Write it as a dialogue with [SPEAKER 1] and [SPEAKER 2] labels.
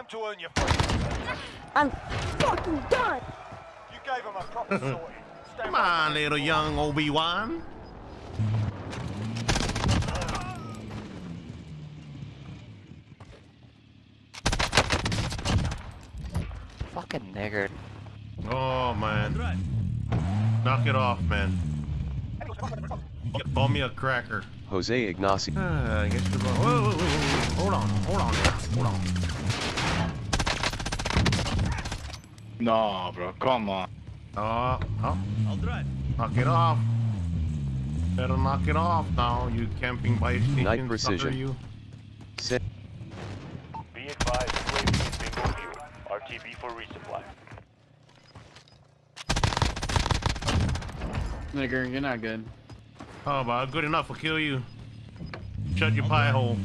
[SPEAKER 1] Time to earn your freedom.
[SPEAKER 2] I'm fucking done.
[SPEAKER 1] You gave him a proper sorting. Stand
[SPEAKER 3] Come on, little young Obi-Wan.
[SPEAKER 4] Fucking nigger.
[SPEAKER 3] Oh, man. Knock it off, man. Ball me a cracker.
[SPEAKER 5] Jose Ignacio.
[SPEAKER 3] Ah, I guess you're wrong. Whoa, whoa, whoa, whoa. Hold on, hold on, there. hold on.
[SPEAKER 6] No, bro, come on.
[SPEAKER 3] Oh, oh. Knock it off. Better knock it off now, you camping by station
[SPEAKER 5] Night
[SPEAKER 3] sucker,
[SPEAKER 5] precision.
[SPEAKER 3] you.
[SPEAKER 5] Sit.
[SPEAKER 7] Be advised, UAV is bingo fuel. RTB for resupply.
[SPEAKER 8] Nigger, you're not good.
[SPEAKER 3] Oh, but good enough will kill you. Shut your pie hole.